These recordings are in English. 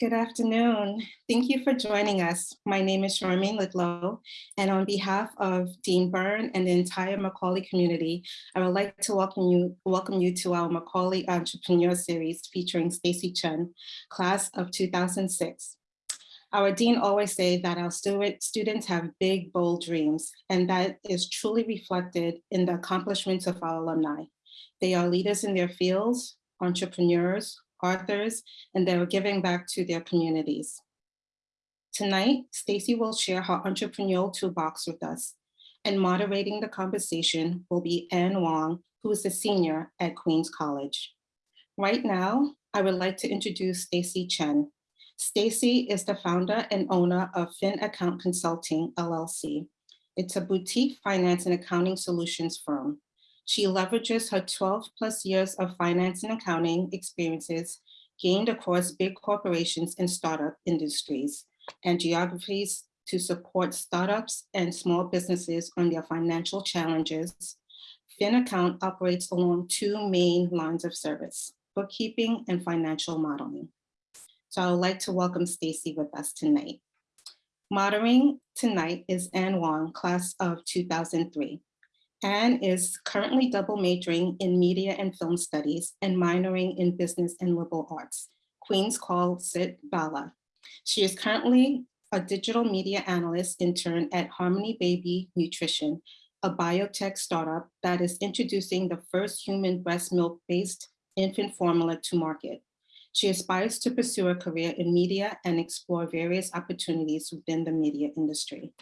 Good afternoon. Thank you for joining us. My name is Charmaine Lidlow, and on behalf of Dean Byrne and the entire Macaulay community, I would like to welcome you, welcome you to our Macaulay Entrepreneur Series featuring Stacy Chen, class of 2006. Our dean always say that our student, students have big, bold dreams, and that is truly reflected in the accomplishments of our alumni. They are leaders in their fields, entrepreneurs, authors, and they're giving back to their communities. Tonight, Stacy will share her entrepreneurial toolbox with us, and moderating the conversation will be Anne Wong, who is a senior at Queens College. Right now, I would like to introduce Stacy Chen. Stacy is the founder and owner of Fin Account Consulting, LLC. It's a boutique finance and accounting solutions firm. She leverages her 12 plus years of finance and accounting experiences gained across big corporations and startup industries and geographies to support startups and small businesses on their financial challenges. FinAccount operates along two main lines of service, bookkeeping and financial modeling. So I would like to welcome Stacy with us tonight. Moderating tonight is Anne Wong, class of 2003. Anne is currently double majoring in media and film studies and minoring in business and liberal arts. Queens calls it Bala. She is currently a digital media analyst intern at Harmony Baby Nutrition, a biotech startup that is introducing the first human breast milk-based infant formula to market. She aspires to pursue a career in media and explore various opportunities within the media industry.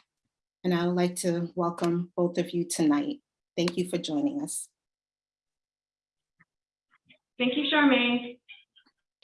And I would like to welcome both of you tonight. Thank you for joining us. Thank you, Charmaine.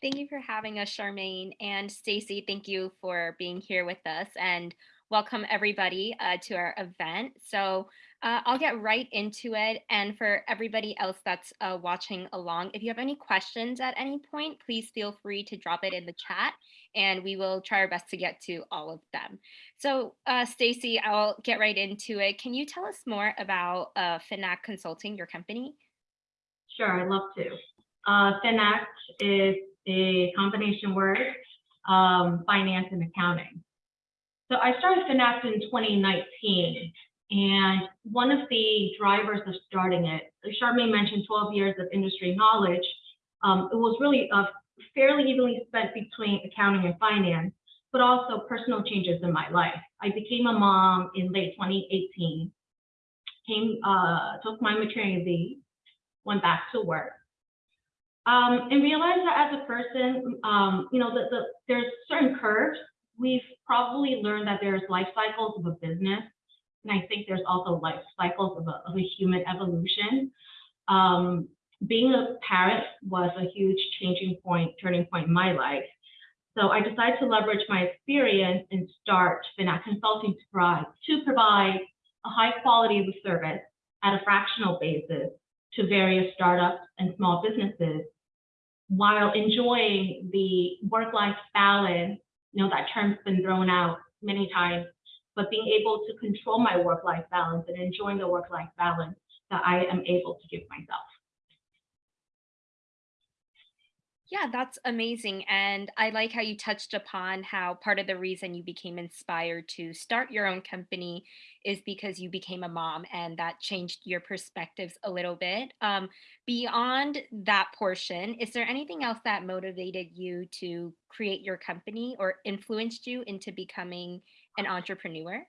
Thank you for having us, Charmaine. And Stacy, thank you for being here with us and welcome everybody uh, to our event. So uh, I'll get right into it. And for everybody else that's uh, watching along, if you have any questions at any point, please feel free to drop it in the chat and we will try our best to get to all of them. So uh, Stacy, I'll get right into it. Can you tell us more about uh, Finact Consulting, your company? Sure, I'd love to. Uh, Finact is a combination word, um, finance and accounting. So I started Finact in 2019 and one of the drivers of starting it, Charmaine mentioned 12 years of industry knowledge. Um, it was really a fairly evenly spent between accounting and finance, but also personal changes in my life. I became a mom in late 2018, came, uh, took my maternity went back to work, um, and realized that as a person, um, you know, the, the, there's certain curves. We've probably learned that there's life cycles of a business and I think there's also life cycles of a, of a human evolution. Um, being a parent was a huge changing point, turning point in my life. So I decided to leverage my experience and start Finact Consulting to provide, to provide a high quality of service at a fractional basis to various startups and small businesses while enjoying the work-life balance, you know, that term's been thrown out many times but being able to control my work-life balance and enjoying the work-life balance that I am able to give myself. Yeah, that's amazing. And I like how you touched upon how part of the reason you became inspired to start your own company is because you became a mom and that changed your perspectives a little bit. Um, beyond that portion, is there anything else that motivated you to create your company or influenced you into becoming an entrepreneur?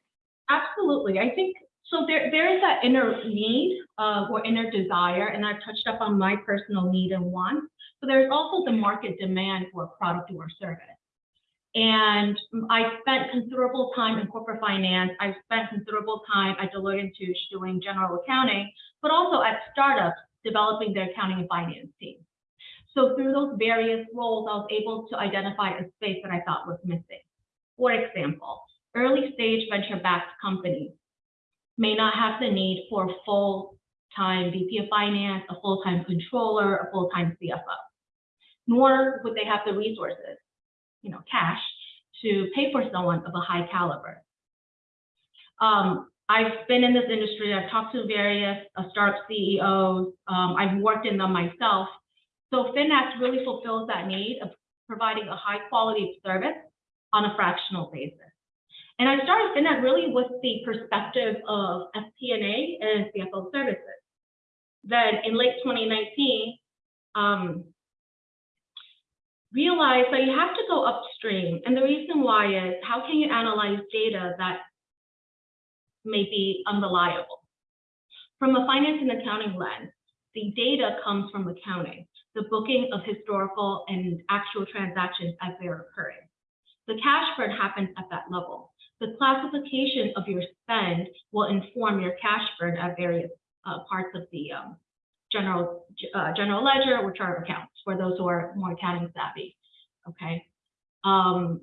Absolutely. I think so there, there is that inner need uh, or inner desire, and I've touched up on my personal need and want, but there's also the market demand for a product or service. And I spent considerable time in corporate finance. I spent considerable time at Deloitte & Touche doing general accounting, but also at startups developing their accounting and finance team. So through those various roles, I was able to identify a space that I thought was missing. For example, early stage venture backed companies may not have the need for a full-time VP of finance, a full-time controller, a full-time CFO, nor would they have the resources, you know, cash to pay for someone of a high caliber. Um, I've been in this industry, I've talked to various uh, startup CEOs, um, I've worked in them myself. So Finact really fulfills that need of providing a high quality service on a fractional basis. And I started Finact really with the perspective of FP&A and CFO services. Then in late 2019, um, realized that you have to go upstream. And the reason why is how can you analyze data that may be unreliable? From a finance and accounting lens, the data comes from accounting, the booking of historical and actual transactions as they're occurring. The cash burn happens at that level. The classification of your spend will inform your cash burn at various uh, parts of the um, general uh, general ledger or chart of accounts for those who are more accounting savvy. Okay. Um,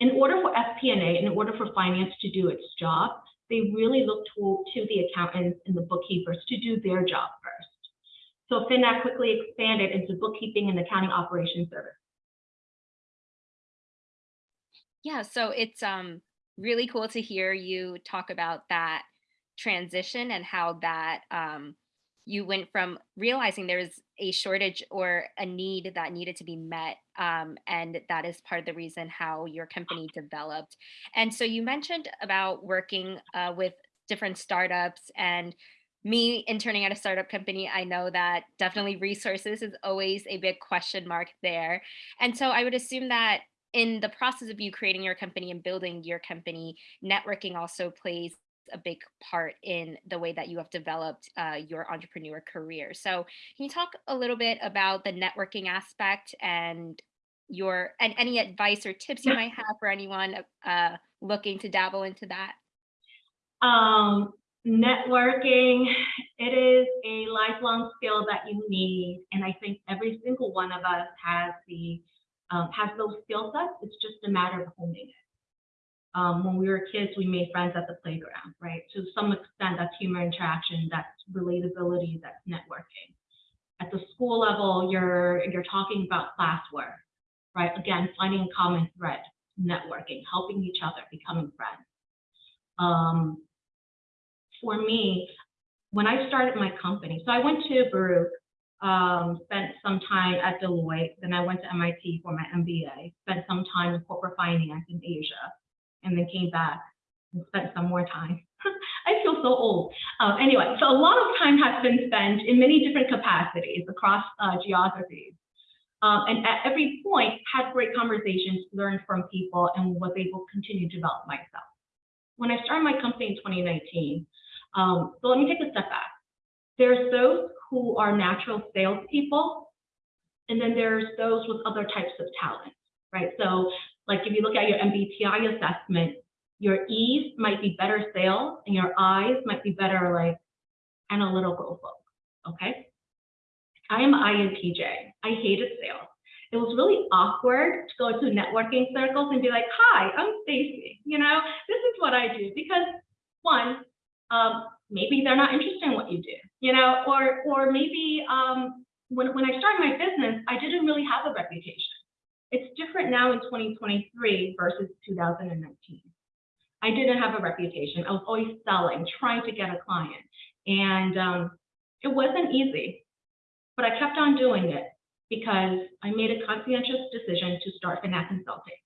in order for FP&A, in order for finance to do its job, they really look to, to the accountants and the bookkeepers to do their job first. So Finact quickly expanded into bookkeeping and accounting operations service. Yeah, so it's um really cool to hear you talk about that transition and how that um you went from realizing there's a shortage or a need that needed to be met um, and that is part of the reason how your company developed. And so you mentioned about working uh, with different startups and me interning at a startup company i know that definitely resources is always a big question mark there. And so i would assume that in the process of you creating your company and building your company networking also plays a big part in the way that you have developed uh, your entrepreneur career. So, can you talk a little bit about the networking aspect and your and any advice or tips you might have for anyone uh, looking to dabble into that? Um, networking, it is a lifelong skill that you need, and I think every single one of us has the um, has those skill sets. It's just a matter of honing it um, when we were kids, we made friends at the playground, right? To some extent, that's human interaction, that's relatability, that's networking. At the school level, you're you're talking about classwork, right? Again, finding common thread, networking, helping each other, becoming friends. Um, for me, when I started my company, so I went to Baruch, um, spent some time at Deloitte, then I went to MIT for my MBA, spent some time in corporate finance in Asia and then came back and spent some more time. I feel so old. Um, anyway, so a lot of time has been spent in many different capacities across uh, geographies. Um, and at every point, had great conversations, learned from people, and was able to continue to develop myself. When I started my company in 2019, um, so let me take a step back. There's those who are natural salespeople, and then there's those with other types of talents, right? So like if you look at your MBTI assessment, your E's might be better sales and your I's might be better like analytical folk, okay? I am INTJ. I hated sales. It was really awkward to go to networking circles and be like, hi, I'm Stacy, you know, this is what I do. Because one, um, maybe they're not interested in what you do, you know, or or maybe um, when, when I started my business, I didn't really have a reputation. It's different now in 2023 versus 2019. I didn't have a reputation. I was always selling, trying to get a client. And um, it wasn't easy, but I kept on doing it because I made a conscientious decision to start Finact Consulting.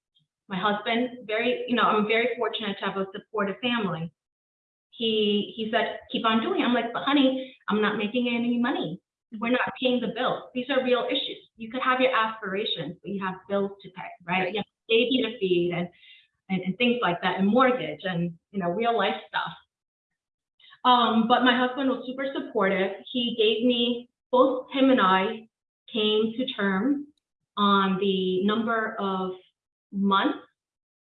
My husband, very, you know, I'm very fortunate to have a supportive family. He he said, keep on doing it. I'm like, but honey, I'm not making any money. We're not paying the bills. These are real issues. You could have your aspirations, but you have bills to pay, right? right. You have baby to feed and, and, and things like that, and mortgage and you know real life stuff. Um, but my husband was super supportive. He gave me both him and I came to terms on the number of months.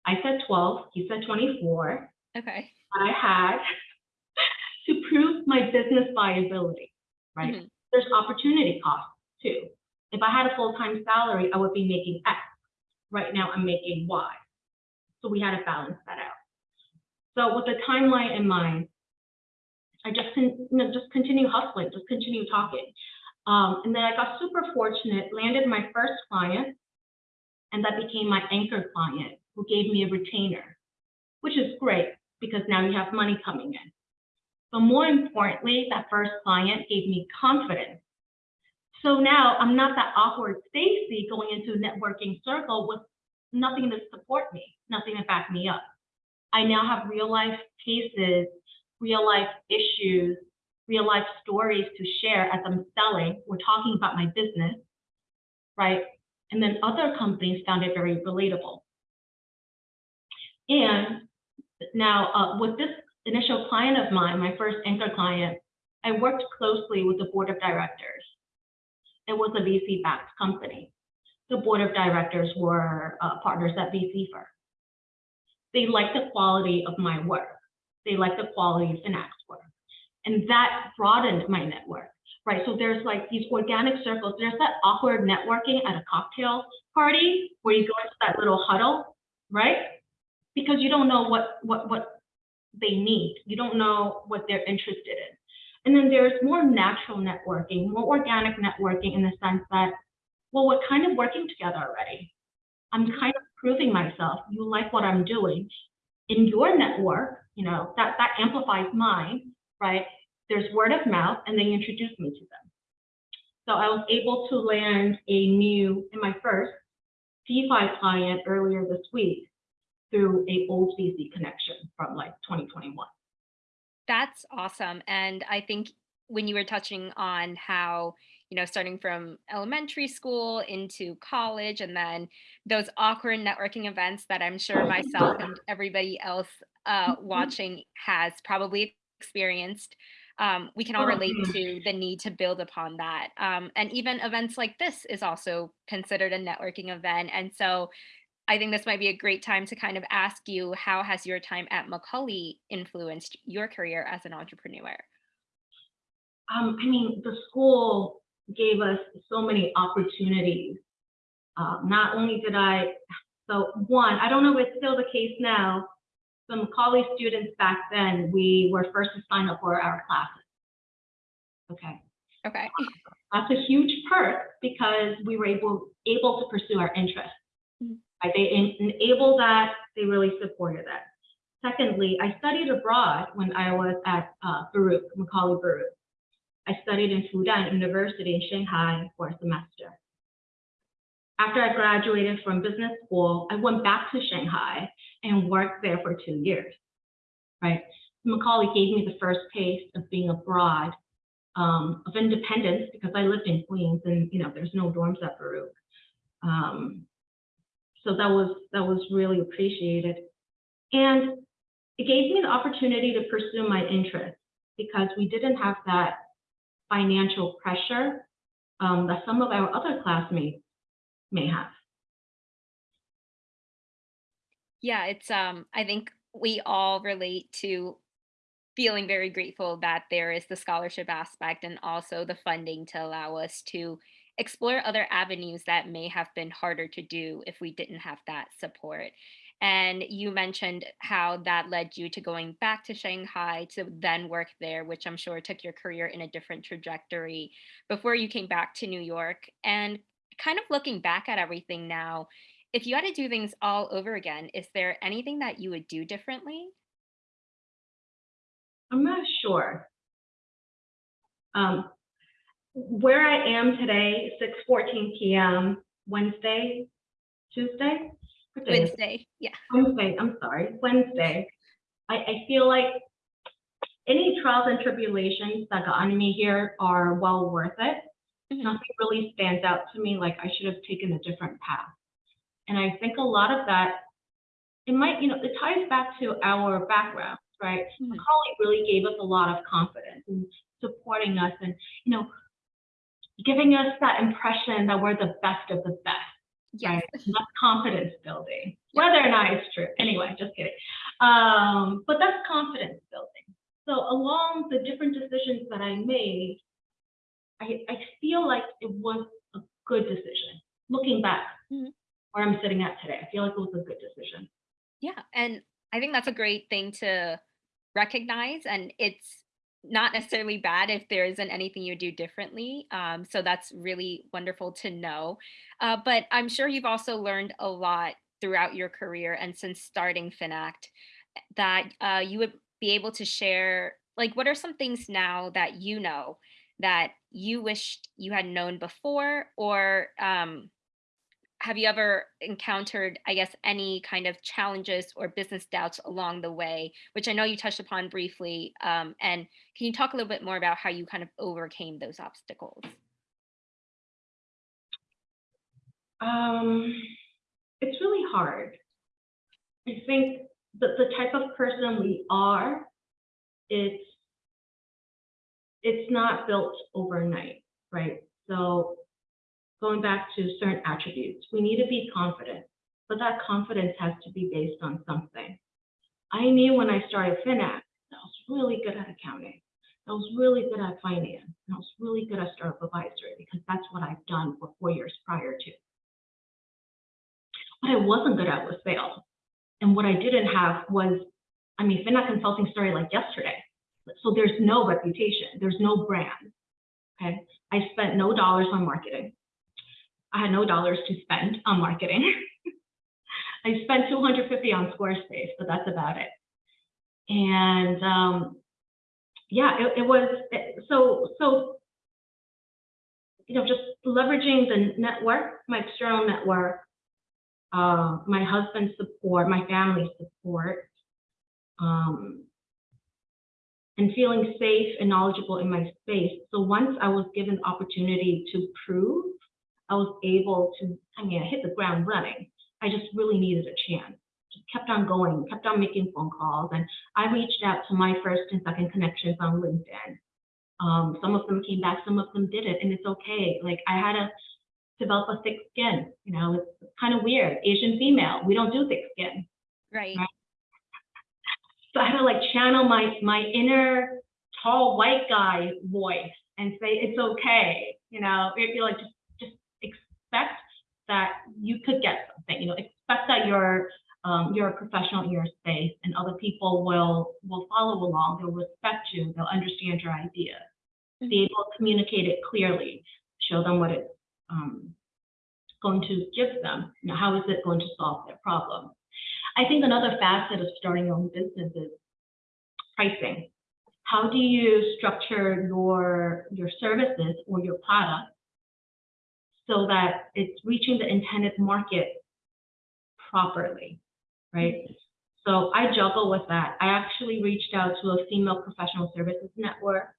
I said 12, he said 24. Okay. I had to prove my business viability, right? Mm -hmm there's opportunity costs too. If I had a full-time salary, I would be making X. Right now, I'm making Y. So we had to balance that out. So with the timeline in mind, I just you know, just continue hustling, just continue talking. Um, and then I got super fortunate, landed my first client, and that became my anchor client who gave me a retainer, which is great because now you have money coming in. But more importantly, that first client gave me confidence So now I'm not that awkward Stacy going into a networking circle with nothing to support me, nothing to back me up. I now have real life cases, real life issues, real life stories to share as I'm selling. We're talking about my business, right? And then other companies found it very relatable. And now uh, with this initial client of mine, my first anchor client, I worked closely with the board of directors. It was a VC-backed company. The board of directors were uh, partners at VC firm. They liked the quality of my work. They liked the quality of Finact's work. And that broadened my network, right? So there's like these organic circles. There's that awkward networking at a cocktail party where you go into that little huddle, right? Because you don't know what, what, what they need. You don't know what they're interested in. And then there's more natural networking, more organic networking in the sense that, well, we're kind of working together already. I'm kind of proving myself. You like what I'm doing. In your network, you know, that, that amplifies mine, right? There's word of mouth, and they introduce me to them. So I was able to land a new, in my first DeFi client earlier this week through a old VC connection from like 2021. That's awesome. And I think when you were touching on how, you know, starting from elementary school into college and then those awkward networking events that I'm sure myself and everybody else uh, watching has probably experienced, um, we can all relate Mhm. to the need to build upon that. Um, and even events like this is also considered a networking event. And so I think this might be a great time to kind of ask you how has your time at Macaulay influenced your career as an entrepreneur? Um, I mean, the school gave us so many opportunities. Uh, not only did I, so one, I don't know if it's still the case now. Some Macaulay students back then, we were first to sign up for our classes. Okay, Okay. that's a huge perk because we were able able to pursue our interests. Right? They en- enabled that. They really supported that. Secondly, I studied abroad when I was at uh, Baruch, Macaulay Baruch. I studied in Fudan University in Shanghai for a semester. After I graduated from business school, I went back to Shanghai and worked there for two years. Right? Macaulay gave me the first taste of being abroad, um, of independence because I lived in Queens and you know there's no dorms at Baruch. Um, so that was that was really appreciated, and it gave me the opportunity to pursue my interests because we didn't have that financial pressure um, that some of our other classmates may have. Yeah, it's um I think we all relate to feeling very grateful that there is the scholarship aspect and also the funding to allow us to explore other avenues that may have been harder to do if we didn't have that support. And you mentioned how that led you to going back to Shanghai to then work there, which I'm sure took your career in a different trajectory before you came back to New York. And kind of looking back at everything now, if you had to do things all over again, is there anything that you would do differently? I'm not sure. Um, where I am today, 6:14 p.m. Wednesday, Tuesday, What day is it? Wednesday. Yeah. Wednesday. I'm sorry, Wednesday. I, I feel like any trials and tribulations that got on me here are well worth it. Mhm. Nothing really stands out to me like I should have taken a different path. And I think a lot of that, it might, you know, it ties back to our background, right? Mhm. Macaulay really gave us a lot of confidence and supporting us and, you know, giving us that impression that we're the best of the best, Yes. right? That's confidence building, whether or not it's true. Anyway, just kidding. Um, but that's confidence building. So along the different decisions that I made, I, I feel like it was a good decision. Looking back, Mhm. where I'm sitting at today, I feel like it was a good decision. Yeah. And I think that's a great thing to recognize. And it's not necessarily bad if there isn't anything you do differently. Um, so that's really wonderful to know. Uh, but I'm sure you've also learned a lot throughout your career and since starting Finact that uh, you would be able to share. Like, what are some things now that you know that you wished you had known before, or um, have you ever encountered, I guess, any kind of challenges or business doubts along the way, which I know you touched upon briefly? Um, and can you talk a little bit more about how you kind of overcame those obstacles? Um, it's really hard. I think that the type of person we are, it's it's not built overnight, right? So going back to certain attributes, we need to be confident, but that confidence has to be based on something. I knew when I started FinAct that I was really good at accounting. I was really good at finance. And I was really good at startup advisory because that's what I've done for four years prior to. What I wasn't good at was sales. And what I didn't have was, I mean, FinAct Consulting started like yesterday. So there's no reputation, there's no brand. Okay. I spent no dollars on marketing. I had no dollars to spend on marketing. I spent 250 on Squarespace, but that's about it. And um, yeah, it, it was it, so so. You know, just leveraging the network, my external network, uh, my husband's support, my family's support, um, and feeling safe and knowledgeable in my space. So once I was given the opportunity to prove, I was able to, I mean, I hit the ground running. I just really needed a chance. Just kept on going, kept on making phone calls. And I reached out to my first and second connections on LinkedIn. Um, some of them came back, some of them didn't, and it's okay. Like I had to develop a thick skin, you know, it's kind of weird. Asian female, we don't do thick skin. Right. Right. So I had to like channel my my inner tall white guy voice and say it's okay. You know, it'd be like just just expect that you could get something. You know, expect that you're um, you're a professional in your space, and other people will will follow along. They'll respect you. They'll understand your idea. Be able to communicate it clearly. Show them what it's um, going to give them. You know, how is it going to solve their problem? I think another facet of starting your own business is pricing. How do you structure your your services or your product so that it's reaching the intended market properly, right? So I juggle with that. I actually reached out to a female professional services network.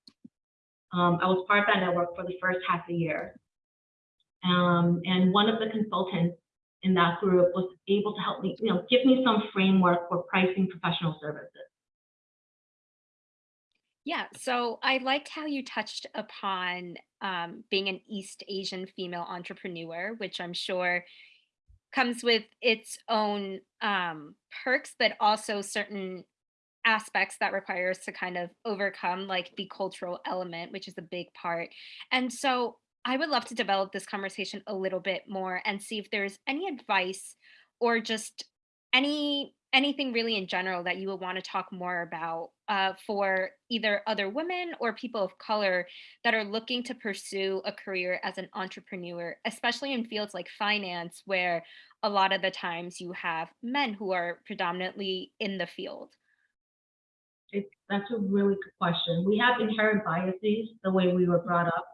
Um, I was part of that network for the first half a year. Um, and one of the consultants in that group was able to help me, you know, give me some framework for pricing professional services. Yeah, so I liked how you touched upon um, being an East Asian female entrepreneur, which I'm sure comes with its own um, perks, but also certain aspects that requires to kind of overcome, like the cultural element, which is a big part. And so I would love to develop this conversation a little bit more and see if there's any advice or just any anything really in general that you would want to talk more about uh, for either other women or people of color that are looking to pursue a career as an entrepreneur, especially in fields like finance, where a lot of the times you have men who are predominantly in the field? It, that's a really good question. We have inherent biases the way we were brought up.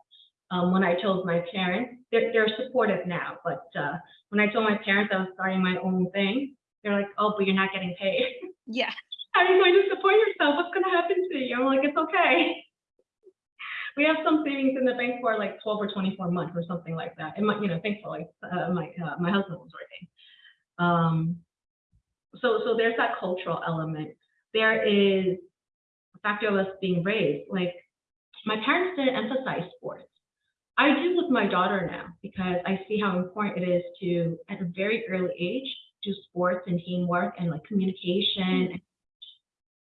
Um, when I told my parents, they're, they're supportive now, but uh, when I told my parents I was starting my own thing, they're like, oh, but you're not getting paid. Yeah. How are you going to support yourself? What's going to happen to you? I'm like, it's okay. We have some savings in the bank for like 12 or 24 months or something like that. And my, you know, thankfully, uh, my uh, my husband was working. Um, so so there's that cultural element. There is a factor of us being raised. Like my parents didn't emphasize sports. I do with my daughter now because I see how important it is to, at a very early age, do sports and teamwork and like communication and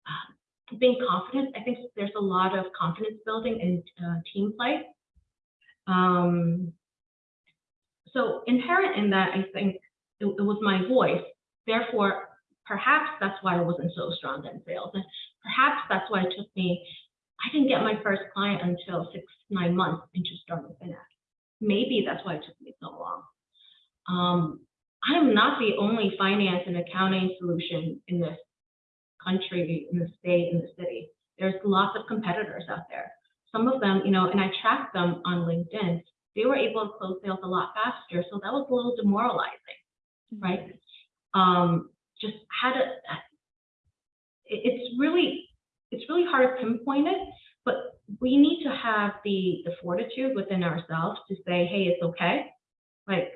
uh, being confident. I think there's a lot of confidence building and uh, team play. Um, so inherent in that, I think it, it, was my voice. Therefore, perhaps that's why I wasn't so strong in sales. And perhaps that's why it took me, I didn't get my first client until six, nine months into starting FinAct. Maybe that's why it took me so long. Um, I'm not the only finance and accounting solution in this country, in the state, in the city. There's lots of competitors out there. some of them, you know, and I tracked them on LinkedIn, they were able to close sales a lot faster. So that was a little demoralizing, right? Um, just had a, it's really, it's really hard to pinpoint it, but we need to have the, the fortitude within ourselves to say, hey, it's okay. Like,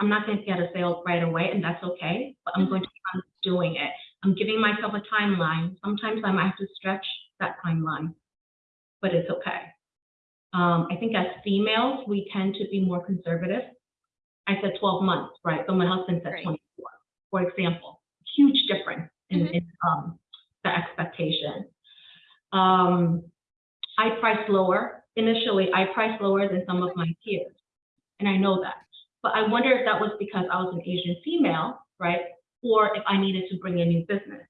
I'm not going to get a sale right away, and that's okay, but I'm going to keep on doing it. I'm giving myself a timeline. Sometimes I might have to stretch that timeline, but it's okay. Um, I think as females, we tend to be more conservative. I said 12 months, right? But my husband said Right. 24, for example. Huge difference in, Mhm. in um, the expectation. Um, I priced lower. Initially, I priced lower than some of my peers, and I know that. But I wonder if that was because I was an Asian female, right? Or if I needed to bring in new business.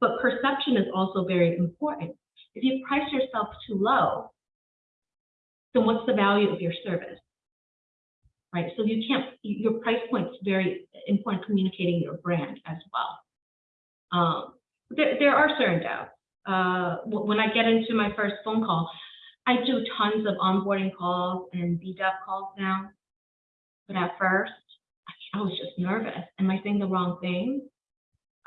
But perception is also very important. If you price yourself too low, then what's the value of your service? Right, so you can't, your price point's very important communicating your brand as well. Um, there, there are certain doubts. Uh, when I get into my first phone call, I do tons of onboarding calls and BDAP calls now. But at first, I was just nervous. Am I saying the wrong thing?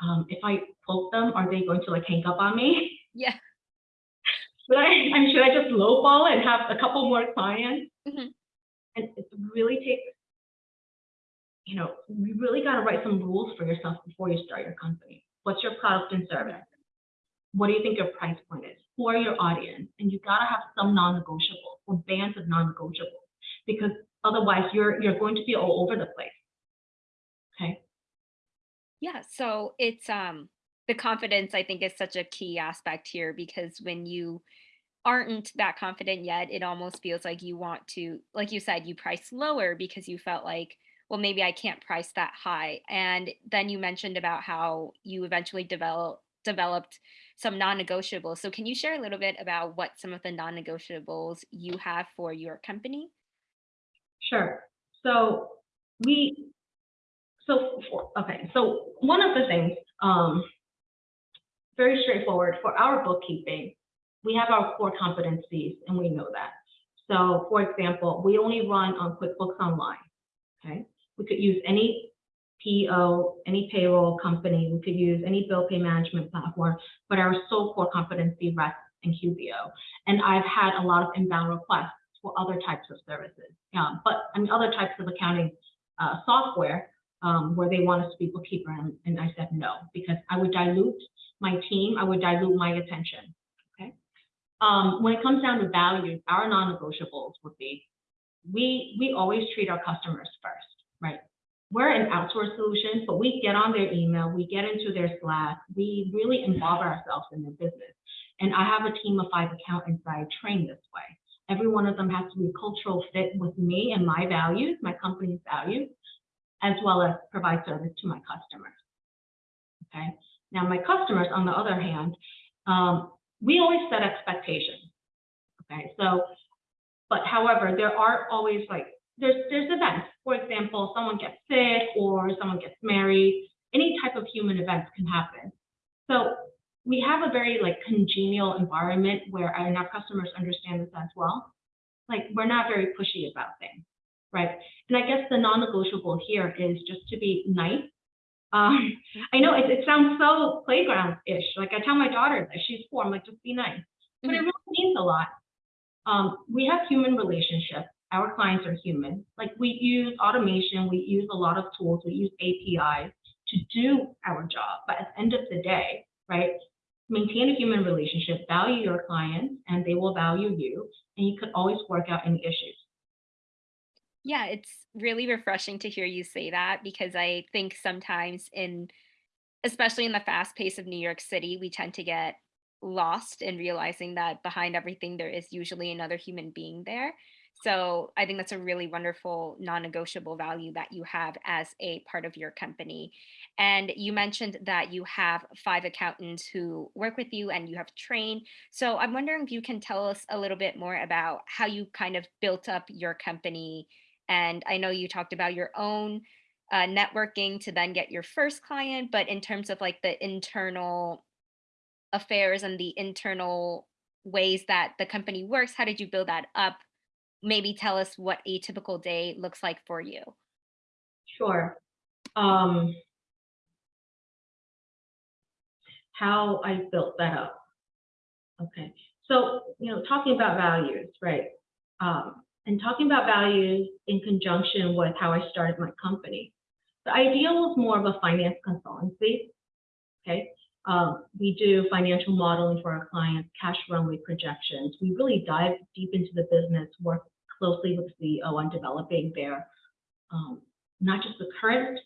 Um, if I poke them, are they going to like hang up on me? Yeah. Should I, I mean, should I just lowball and have a couple more clients? Mhm. And it really takes, you know, you really got to write some rules for yourself before you start your company. What's your product and service? What do you think your price point is? Who are your audience? And you got to have some non-negotiables or bands of non-negotiables because otherwise you're you're going to be all over the place. Okay. Yeah, so it's um the confidence I think is such a key aspect here because when you aren't that confident yet, it almost feels like you want to, like you said, you price lower because you felt like, well, maybe I can't price that high. And then you mentioned about how you eventually develop developed some non-negotiables. So can you share a little bit about what some of the non-negotiables you have for your company? Sure. So we, so for, okay, so one of the things, um, very straightforward for our bookkeeping, we have our core competencies and we know that. So for example, we only run on QuickBooks Online, okay? We could use any PO, any payroll company, we could use any bill pay management platform, but our sole core competency rests in QBO. And I've had a lot of inbound requests for other types of services. Um, but mean, other types of accounting uh, software um, where they want us to be bookkeeper, and, and I said no because I would dilute my team, I would dilute my attention. Okay. Um, when it comes down to values, our non-negotiables would be we we always treat our customers first, right? We're an outsourced solution, but we get on their email, we get into their Slack, we really involve ourselves in their business. And I have a team of five accountants that I train this way. Every one of them has to be a cultural fit with me and my values, my company's values, as well as provide service to my customers. Okay. Now, my customers, on the other hand, um, we always set expectations. Okay. So, but however, there are always like there's there's events. For example, someone gets sick or someone gets married. Any type of human events can happen. So we have a very like congenial environment where and our customers understand this as well. Like we're not very pushy about things, right? And I guess the non-negotiable here is just to be nice. Um, I know it, it sounds so playground-ish. Like I tell my daughter that she's four, I'm like, just be nice. But it Mhm. really means a lot. Um, we have human relationships. Our clients are human. Like we use automation, we use a lot of tools, we use APIs to do our job. But at the end of the day, right, maintain a human relationship, value your clients, and they will value you. And you could always work out any issues. Yeah, it's really refreshing to hear you say that because I think sometimes in especially in the fast pace of New York City, we tend to get lost in realizing that behind everything there is usually another human being there. So I think that's a really wonderful non-negotiable value that you have as a part of your company. And you mentioned that you have five accountants who work with you and you have trained. So I'm wondering if you can tell us a little bit more about how you kind of built up your company and I know you talked about your own uh, networking to then get your first client, but in terms of like the internal affairs and the internal ways that the company works? How did you build that up? Maybe tell us what a typical day looks like for you. Sure. Um, how I built that up. Okay, so you know, talking about values, right? Um, and talking about values in conjunction with how I started my company. The idea was more of a finance consultancy. Okay, um, we do financial modeling for our clients, cash runway projections. We really dive deep into the business, work closely with CEO on developing their um, not just the current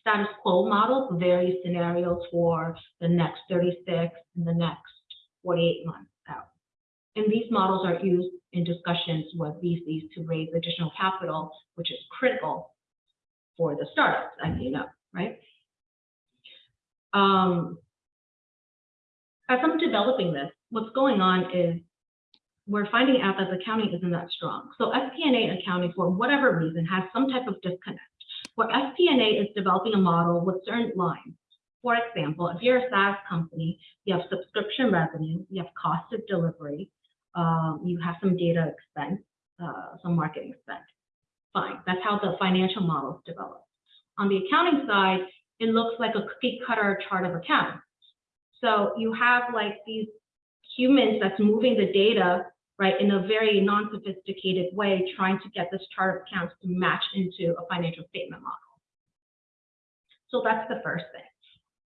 status quo model, but various scenarios for the next 36 and the next 48 months out. And these models are used in discussions with VCs to raise additional capital, which is critical for the startups, as you know, right? Um, as I'm developing this, what's going on is we're finding out that the accounting isn't that strong. So FP&A accounting, for whatever reason, has some type of disconnect where FP&A is developing a model with certain lines. For example, if you're a SaaS company, you have subscription revenue, you have cost of delivery, um, you have some data expense, uh, some marketing expense. Fine, that's how the financial model is developed. On the accounting side, it looks like a cookie cutter chart of accounts. So you have like these humans that's moving the data right, in a very non-sophisticated way, trying to get this chart of accounts to match into a financial statement model. So that's the first thing.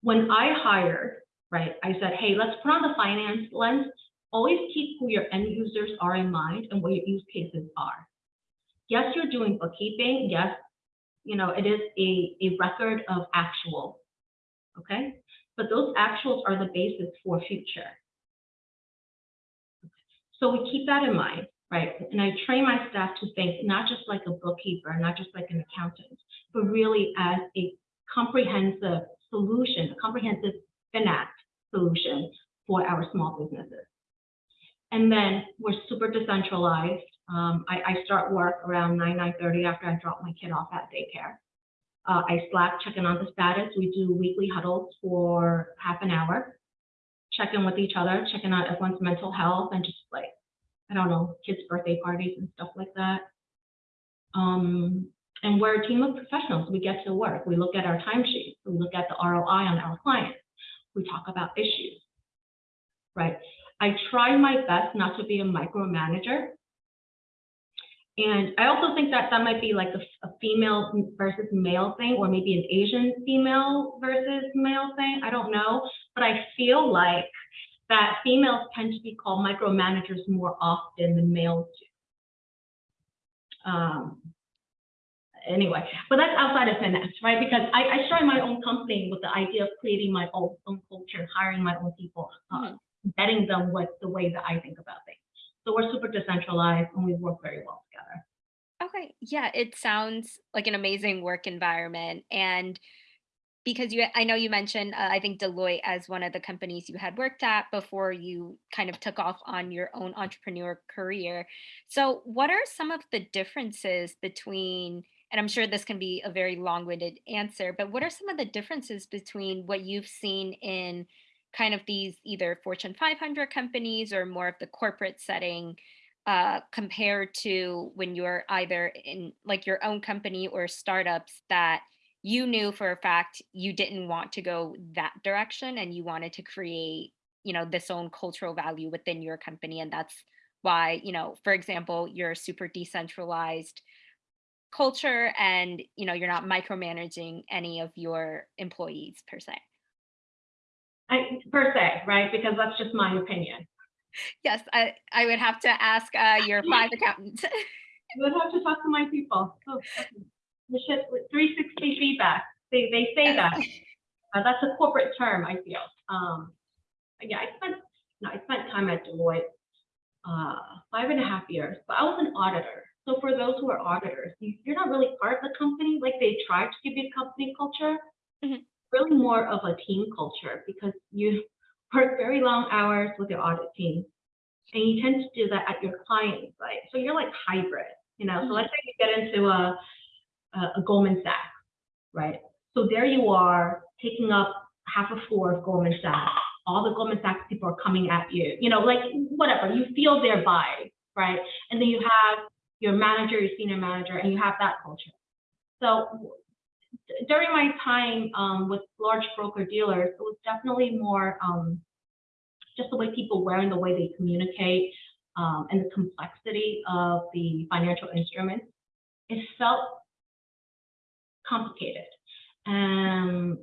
When I hired, right, I said, hey, let's put on the finance lens. Always keep who your end users are in mind and what your use cases are. Yes, you're doing bookkeeping. Yes, you know, it is a, a record of actual, okay? But those actuals are the basis for future. So we keep that in mind, right? And I train my staff to think not just like a bookkeeper, not just like an accountant, but really as a comprehensive solution, a comprehensive finance solution for our small businesses. And then we're super decentralized. Um, I, I, start work around 9, 9.30 after I drop my kid off at daycare. Uh, I Slack checking on the status. We do weekly huddles for half an hour check in with each other, checking out everyone's mental health and just like, I don't know, kids' birthday parties and stuff like that. Um, and we're a team of professionals. We get to work. We look at our timesheets. We look at the ROI on our clients. We talk about issues, right? I try my best not to be a micromanager. And I also think that that might be like a, a, female versus male thing, or maybe an Asian female versus male thing. I don't know but I feel like that females tend to be called micromanagers more often than males do. Um, anyway, but that's outside of finance, right? Because I, I started my own company with the idea of creating my own, own culture, hiring my own people, uh, betting them with the way that I think about things. So we're super decentralized and we work very well together. Okay, yeah, it sounds like an amazing work environment. And because you I know you mentioned uh, I think Deloitte as one of the companies you had worked at before you kind of took off on your own entrepreneur career. So what are some of the differences between and I'm sure this can be a very long-winded answer, but what are some of the differences between what you've seen in kind of these either Fortune 500 companies or more of the corporate setting uh, compared to when you're either in like your own company or startups that you knew for a fact you didn't want to go that direction and you wanted to create you know this own cultural value within your company. And that's why you know for example you're super decentralized culture and you know you're not micromanaging any of your employees per se I, per se right because that's just my opinion yes i i would have to ask uh, your five accountants you would have to talk to my people oh, the shit 360 feedback. They, they say that. Uh, that's a corporate term, I feel. Um, yeah, I spent no, I spent time at Deloitte uh, five and a half years, but I was an auditor. So for those who are auditors, you, are not really part of the company. Like they try to give you company culture, mm -hmm. Really more of a team culture because you work very long hours with your audit team, and you tend to do that at your client site. So you're like hybrid, you know. Mm -hmm. So let's say you get into a uh, a Goldman Sachs, right? So there you are taking up half a floor of Goldman Sachs all the Goldman Sachs people are coming at you, you know, like whatever, you feel their vibe, right? And then you have your manager, your senior manager, and you have that culture. So during my time um, with large broker dealers, it was definitely more um, just the way people wear and the way they communicate um, and the complexity of the financial instruments. It felt complicated. Um,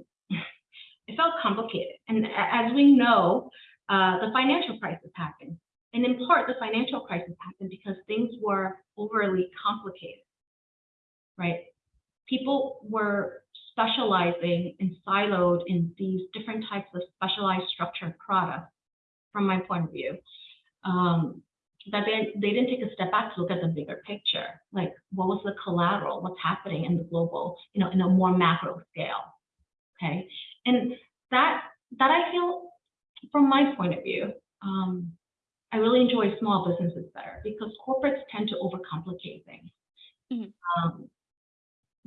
it felt complicated. And as we know, uh, the financial crisis happened. And in part, the financial crisis happened because things were overly complicated, right? People were specializing and siloed in these different types of specialized structured products, from my point of view. Um, that they, they didn't take a step back to look at the bigger picture, like what was the collateral, what's happening in the global, you know, in a more macro scale, okay? And that, that I feel, from my point of view, um, I really enjoy small businesses better because corporates tend to overcomplicate things. Mhm. Um,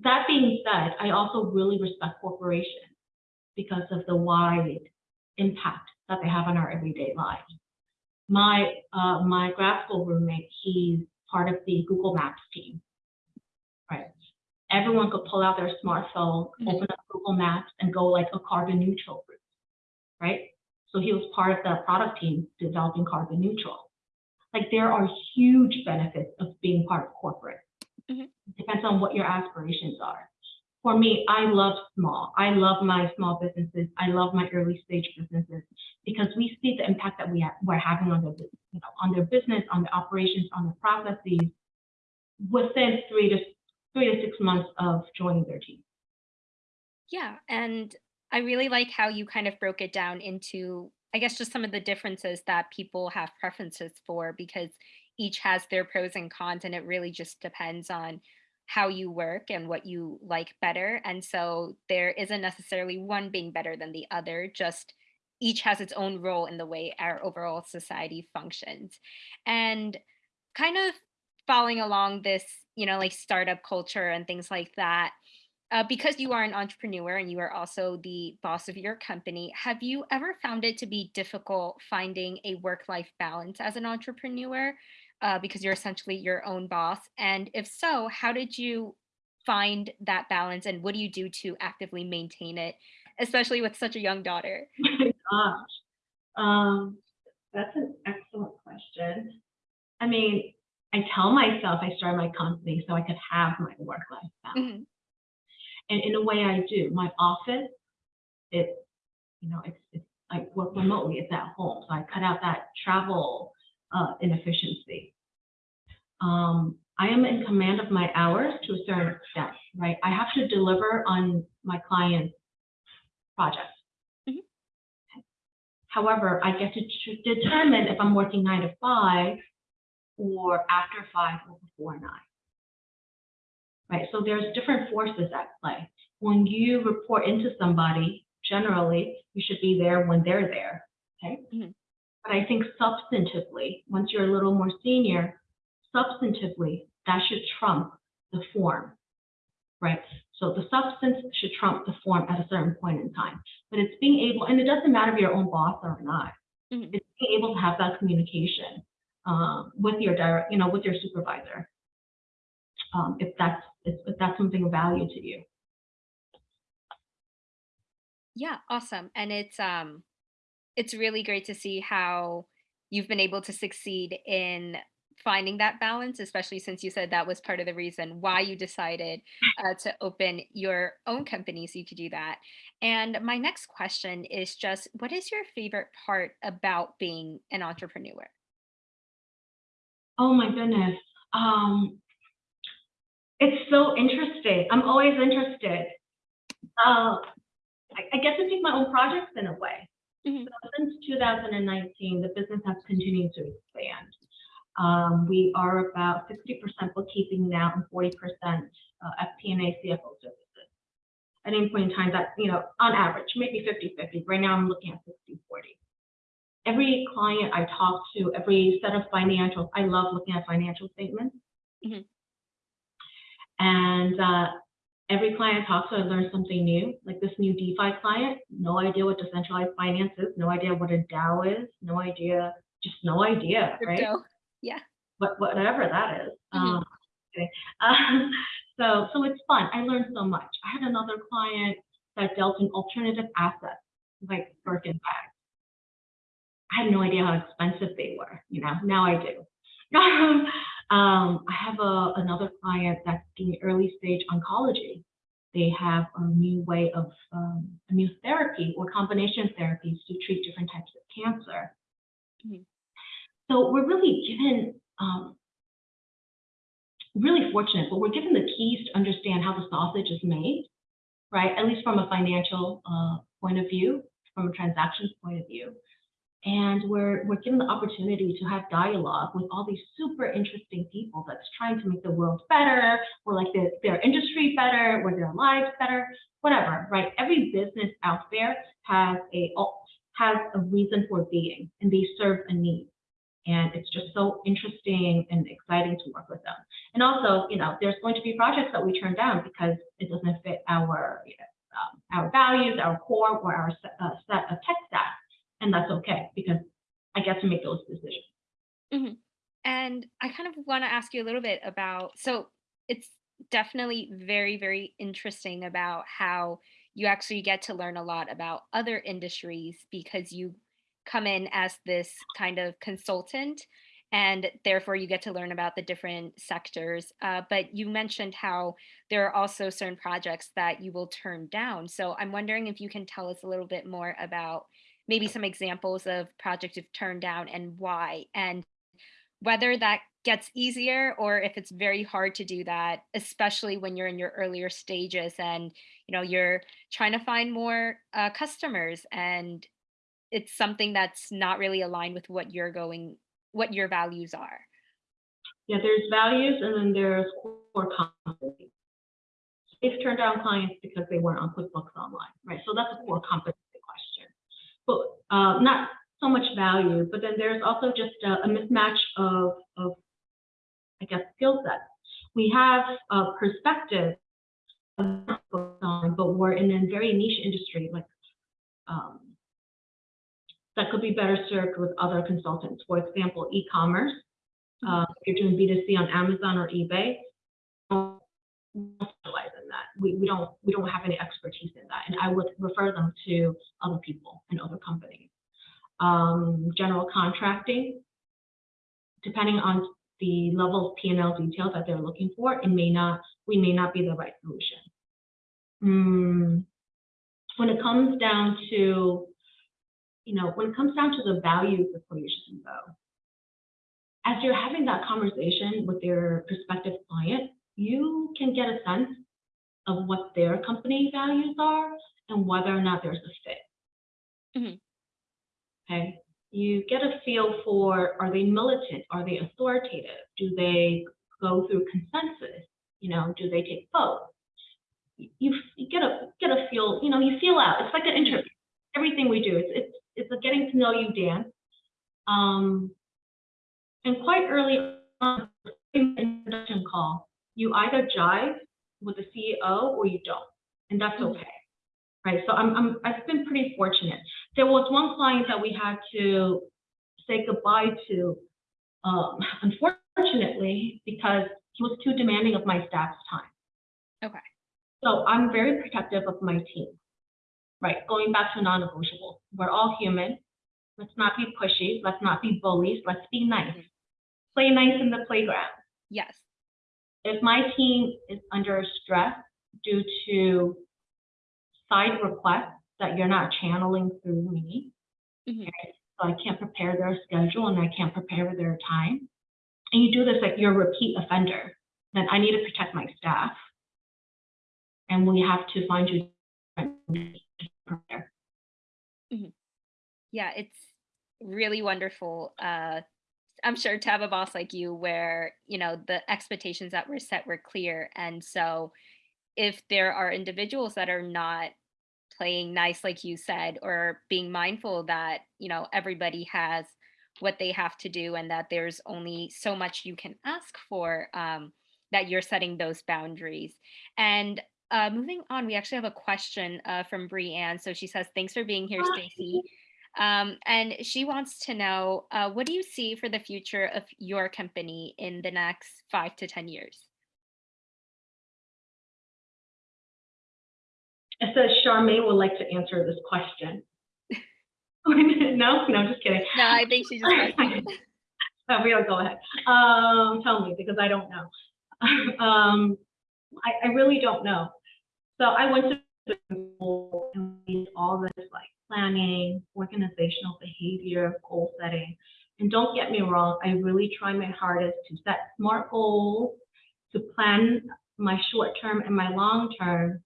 that being said, I also really respect corporations because of the wide impact that they have on our everyday lives. My uh, my grad school roommate, he's part of the Google Maps team. Right. Everyone could pull out their smartphone, Mhm. open up Google Maps, and go like a carbon neutral route. Right. So he was part of the product team developing carbon neutral. Like there are huge benefits of being part of corporate. Mhm. Depends on what your aspirations are. For me, I love small. I love my small businesses. I love my early stage businesses because we see the impact that we we're having on their, you know, on their business, on the operations, on the processes within three to three to six months of joining their team. Yeah, and I really like how you kind of broke it down into, I guess, just some of the differences that people have preferences for because each has their pros and cons, and it really just depends on how you work and what you like better. And so there isn't necessarily one being better than the other, just each has its own role in the way our overall society functions. And kind of following along this, you know, like startup culture and things like that uh, because you are an entrepreneur and you are also the boss of your company, have you ever found it to be difficult finding a work life balance as an entrepreneur? Uh, because you're essentially your own boss. And if so, how did you find that balance and what do you do to actively maintain it, especially with such a young daughter? Gosh, um, that's an excellent question. I mean, I tell myself I started my company so I could have my work-life balance. Mhm, And in a way I do. My office, it's, you know, it's, it's, I work remotely, it's at home. So I cut out that travel uh, inefficiency. Um, I am in command of my hours to a certain extent, right? I have to deliver on my client's projects. Mhm. However, I get to determine if I'm working nine to five or after five or before nine. Right, so there's different forces at play. When you report into somebody, generally, you should be there when they're there, okay? Mhm. But I think substantively, once you're a little more senior, substantively, that should trump the form, right? So the substance should trump the form at a certain point in time. But it's being able, and it doesn't matter if you're your own boss or not, mhm. it's being able to have that communication um, with your direct, you know, with your supervisor. Um, if that's if that's something of value to you. Yeah, awesome. And it's um it's really great to see how you've been able to succeed in finding that balance, especially since you said that was part of the reason why you decided uh, to open your own company so you could do that. And my next question is just what is your favorite part about being an entrepreneur? Oh my goodness. Um, it's so interesting. I'm always interested. Uh, I, I get to pick my own projects in a way. Mhm. So since 2019, the business has continued to expand. Um, we are about 60% bookkeeping now and 40% uh, FP&A CFO services. At any point in time, that, you know, on average, maybe 50-50. Right now, I'm looking at 60-40 every client I talk to, every set of financials, I love looking at financial statements. Mhm. And uh, every client I talk to, I learn something new. Like this new DeFi client, no idea what decentralized finance is, no idea what a DAO is, no idea, just no idea, right? Yeah. What, whatever that is. Mhm. Um, okay. Um, so, so it's fun. I learned so much. I had another client that dealt in alternative assets, like Birkin bags. I had no idea how expensive they were, you know, now I do. um, I have a, another client that's doing early stage oncology. They have a new way of um, a new therapy or combination therapies to treat different types of cancer. Mhm. So we're really given, um, really fortunate, but we're given the keys to understand how the sausage is made, right? At least from a financial uh, point of view, from a transactions point of view. And we're, we're given the opportunity to have dialogue with all these super interesting people that's trying to make the world better, or like their, their industry better, or their lives better, whatever, right? Every business out there has a, has a reason for being, and they serve a need. And it's just so interesting and exciting to work with them. And also, you know, there's going to be projects that we turn down because it doesn't fit our, you know, um, our values, our core, or our set, uh, set of tech stack. And that's okay because I get to make those decisions. And I kind of want to ask you a little bit about so it's definitely very, very interesting about how you actually get to learn a lot about other industries because you come in as this kind of consultant and therefore you get to learn about the different sectors. Uh, but you mentioned how there are also certain projects that you will turn down. So I'm wondering if you can tell us a little bit more about maybe some examples of projects you've turned down and why, and whether that gets easier or if it's very hard to do that, especially when you're in your earlier stages and you know you're trying to find more uh, customers and it's something that's not really aligned with what you're going, what your values are. Yeah, there's values and then there's core competency. They've turned down clients because they weren't on QuickBooks Online, right? So that's a core competency uh, not so much value, but then there's also just a, a mismatch of, of, I guess, skill sets. We have a perspective, but we're in a very niche industry, like um, that could be better served with other consultants. For example, e-commerce. Uh, if you're doing B2C on Amazon or eBay, specialize in that. We, we don't we don't have any expertise in that, and I would refer them to other people and other companies. Um, general contracting, depending on the level of P&L detail that they're looking for, it may not we may not be the right solution. Mm, when it comes down to you know, when it comes down to the values equation, though, as you're having that conversation with your prospective client, you can get a sense of what their company values are and whether or not there's a fit. Mhm. Okay. You get a feel for are they militant? Are they authoritative? Do they go through consensus? You know, do they take votes? You, you get a get a feel, you know, you feel out. It's like an interview. Everything we do, it's it's it's a getting to know you dance. Um, and quite early on the introduction call, you either jive with the CEO or you don't, and that's Mhm. okay. Right. So I'm, I'm I've been pretty fortunate. There was one client that we had to say goodbye to, um, unfortunately, because he was too demanding of my staff's time. Okay. So I'm very protective of my team. Right, going back to non-negotiable. We're all human. Let's not be pushy. Let's not be bullies. Let's be nice. Mhm. Play nice in the playground. Yes. If my team is under stress due to side requests that you're not channeling through me, Mhm. so I can't prepare their schedule and I can't prepare their time, and you do this like you're a repeat offender, then I need to protect my staff. And we have to find you to prepare. Yeah, it's really wonderful. Uh, I'm sure to have a boss like you where, you know, the expectations that were set were clear. And so if there are individuals that are not playing nice, like you said, or being mindful that, you know, everybody has what they have to do and that there's only so much you can ask for, um, that you're setting those boundaries. And uh, moving on, we actually have a question uh, from Brianne. So she says, thanks for being here. Stacy. Um, and she wants to know, uh, what do you see for the future of your company in the next five to 10 years? It says Charmaine would like to answer this question. No, no, just kidding. No, I think she just asked. Uh, we'll go ahead. Um, tell me, because I don't know. Um, I, I really don't know. So I went to school and we did all this like planning, organizational behavior, goal setting. And don't get me wrong, I really try my hardest to set smart goals, to plan my short term and my long term.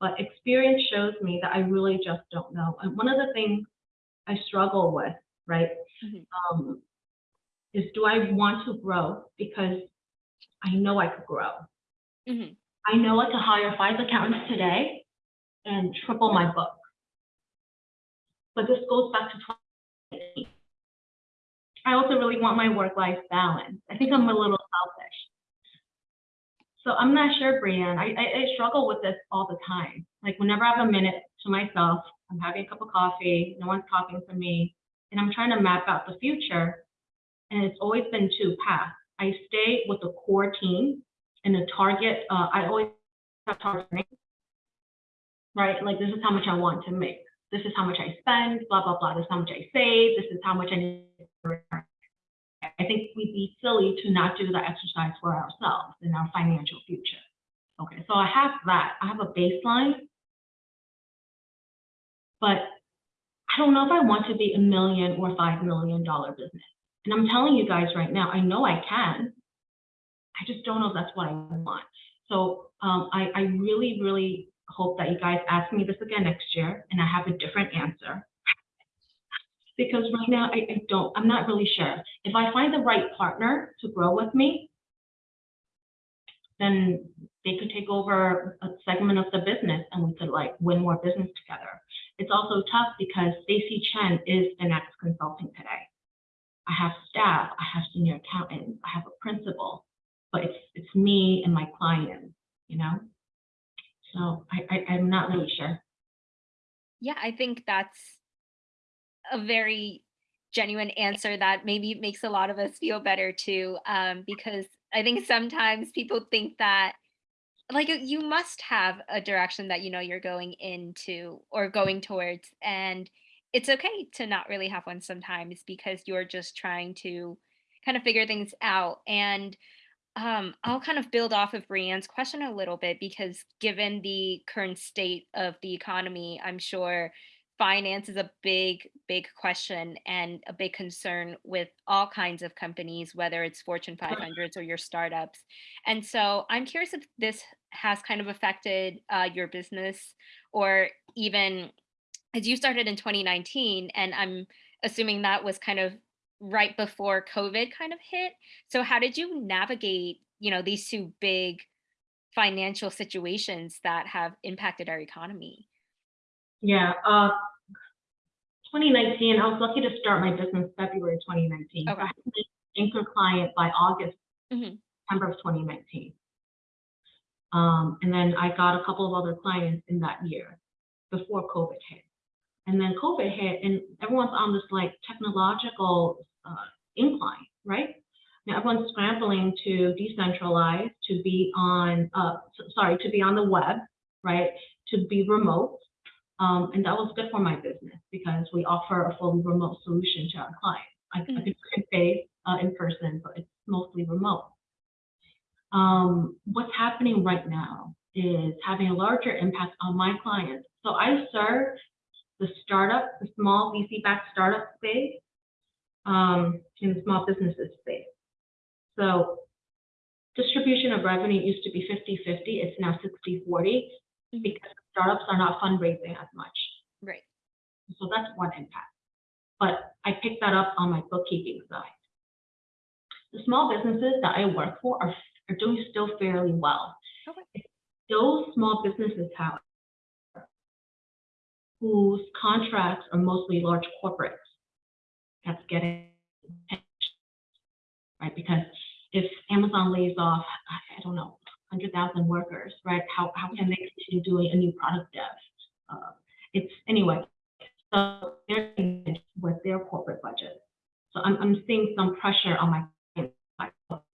But experience shows me that I really just don't know. And one of the things I struggle with, right, Mhm. um, is do I want to grow? Because I know I could grow. Mhm. I know I could hire five accountants today and triple my book. But this goes back to 2018. I also really want my work-life balance. I think I'm a little selfish. So I'm not sure, Brianne. I, I, I struggle with this all the time. Like whenever I have a minute to myself, I'm having a cup of coffee, no one's talking to me, and I'm trying to map out the future. And it's always been two paths. I stay with the core team and the target, uh, I always have targeting. Right, like this is how much I want to make. This is how much I spend, blah, blah, blah. This is how much I save. This is how much I need to return. I think we'd be silly to not do the exercise for ourselves in our financial future. Okay, so I have that. I have a baseline. But I don't know if I want to be a million or five million dollar business. And I'm telling you guys right now, I know I can. I just don't know if that's what I want. So um, I, I really, really hope that you guys ask me this again next year and I have a different answer. Because right now I, I don't, I'm not really sure. If I find the right partner to grow with me, then they could take over a segment of the business and we could like win more business together. It's also tough because Stacy Chen is the next consulting today. I have staff, I have senior accountants, I have a principal, but it's it's me and my client, you know? So I, I I'm not really sure. Yeah, I think that's a very genuine answer that maybe makes a lot of us feel better too. Um, because I think sometimes people think that like you must have a direction that you know you're going into or going towards, and it's okay to not really have one sometimes because you're just trying to kind of figure things out. And um, I'll kind of build off of Brianne's question a little bit because given the current state of the economy, I'm sure finance is a big, big question and a big concern with all kinds of companies, whether it's Fortune 500s or your startups. And so I'm curious if this has kind of affected uh, your business or even as you started in 2019, and I'm assuming that was kind of right before COVID kind of hit. So how did you navigate, you know, these two big financial situations that have impacted our economy? Yeah, uh 2019, I was lucky to start my business February 2019. Okay. I had an anchor client by August, Mhm. September of 2019. Um, and then I got a couple of other clients in that year before COVID hit. And then COVID hit and everyone's on this like technological uh, incline, right? Now everyone's scrambling to decentralize, to be on, uh, sorry, to be on the web, right? To be remote. Um, and that was good for my business because we offer a fully remote solution to our clients. I, I Mhm. could do face uh, in person, but it's mostly remote. Um, what's happening right now is having a larger impact on my clients. So I serve the startup, the small VC-backed startup space, um, in the small businesses space. So distribution of revenue used to be 50-50, it's now 60-40 Mhm. because startups are not fundraising as much. Right. So that's one impact. But I picked that up on my bookkeeping side. The small businesses that I work for are, are doing still fairly well. Okay. Those small businesses, however, whose contracts are mostly large corporates, that's getting right? Because if Amazon lays off, I don't know, 100,000 workers, right? How, how can they continue doing a new product dev? Uh, it's anyway, so they're with their corporate budget. So I'm, I'm seeing some pressure on my,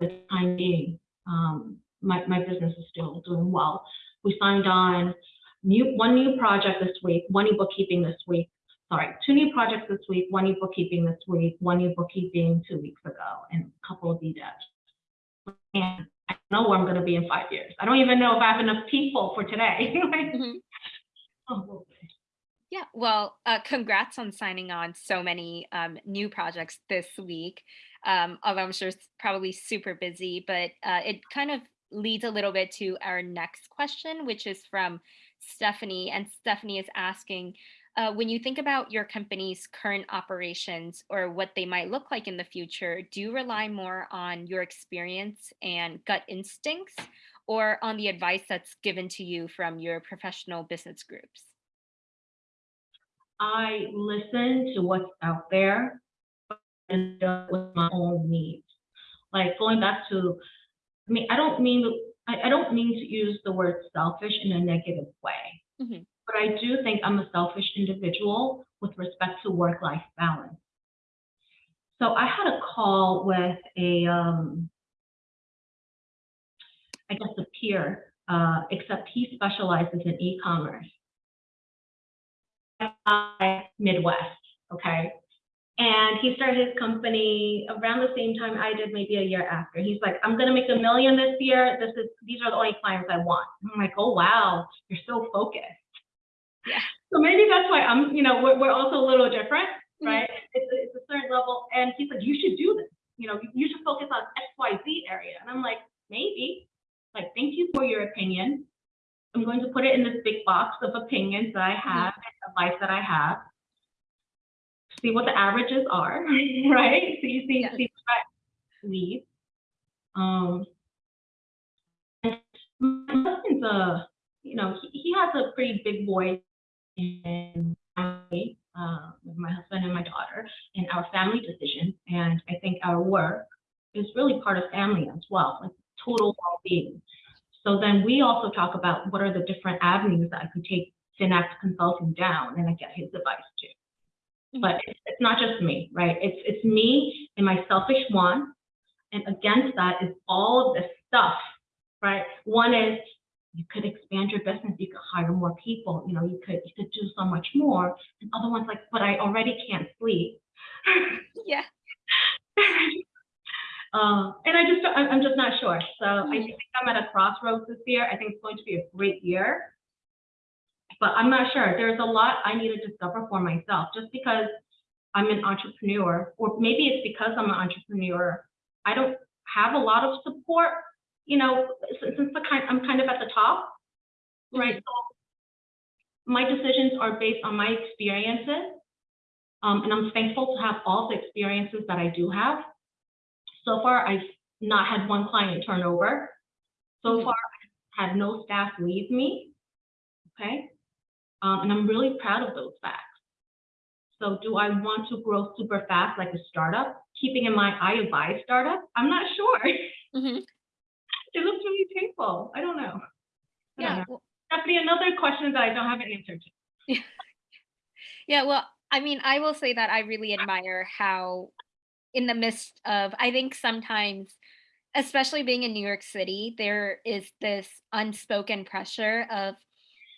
the time being. Um, my, my business is still doing well. We signed on new, one new project this week, one new bookkeeping this week. Sorry, two new projects this week, one new bookkeeping this week, one new bookkeeping two weeks ago, and a couple of BDevs. And I don't know where I'm going to be in five years. I don't even know if I have enough people for today. Mhm. oh. Yeah, well, uh, congrats on signing on so many um, new projects this week. Um, although I'm sure it's probably super busy, but uh, it kind of leads a little bit to our next question, which is from Stephanie. And Stephanie is asking, uh, when you think about your company's current operations or what they might look like in the future, do you rely more on your experience and gut instincts or on the advice that's given to you from your professional business groups? I listen to what's out there and with my own needs. Like going back to, I mean, I don't mean, I, I don't mean to use the word selfish in a negative way. Mhm. But I do think I'm a selfish individual with respect to work-life balance. So I had a call with a, um, I guess a peer, uh, except he specializes in e-commerce. uh, Midwest, okay? And he started his company around the same time I did, maybe a year after. He's like, I'm gonna make a million this year. This is, these are the only clients I want. I'm like, oh, wow, you're so focused. Yeah. So maybe that's why I'm, you know, we're, we're also a little different, Mhm. right? It's, a- it's a certain level. And he's like, you should do this. You know, you should focus on X, Y, Z area. And I'm like, maybe. Like, thank you for your opinion. I'm going to put it in this big box of opinions that I have, and advice that I have. See what the averages are, right? So you see, Yes. see what leads. Um, and my husband's a, you know, he, he has a pretty big voice in my, uh, with my husband and my daughter in our family decisions. And I think our work is really part of family as well, like total well-being. So then we also talk about what are the different avenues that I could take Finact Consulting down and I get his advice too. But it's, it's not just me, right? It's, it's me and my selfish want. And against that is all of this stuff, right? One is you could expand your business, you could hire more people, you know, you could, you could do so much more. And other ones like, but I already can't sleep. Yeah. Uh, and I just, I'm, just not sure. So I Mhm. think I'm at a crossroads this year. I think it's going to be a great year. But I'm not sure. There's a lot I need to discover for myself. Just because I'm an entrepreneur, or maybe it's because I'm an entrepreneur, I don't have a lot of support. You know, since, since the kind, I'm kind of at the top, right? So my decisions are based on my experiences. Um, and I'm thankful to have all the experiences that I do have. So far, I've not had one client turnover. So Mhm. far, I've had no staff leave me. Okay. Um, and I'm really proud of those facts. So do I want to grow super fast like a startup? Keeping in mind, I advise startup. I'm not sure. Mhm. It looks really painful. I don't know. I don't Yeah. know. well- Definitely another question that I don't have an answer to. Yeah, well, I mean, I will say that I really admire how, in the midst of, I think sometimes, especially being in New York City, there is this unspoken pressure of